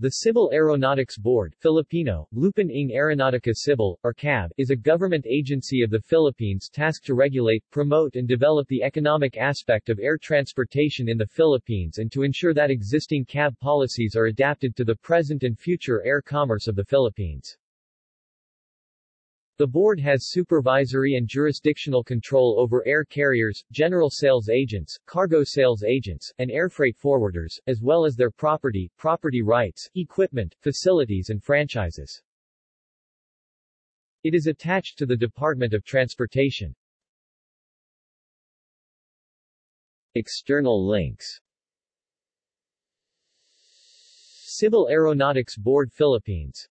The Civil Aeronautics Board Filipino, Lupon ng Aeronautica Civil, or CAB, is a government agency of the Philippines tasked to regulate, promote and develop the economic aspect of air transportation in the Philippines and to ensure that existing CAB policies are adapted to the present and future air commerce of the Philippines. The board has supervisory and jurisdictional control over air carriers, general sales agents, cargo sales agents, and air freight forwarders, as well as their property, property rights, equipment, facilities and franchises. It is attached to the Department of Transportation. External links Civil Aeronautics Board Philippines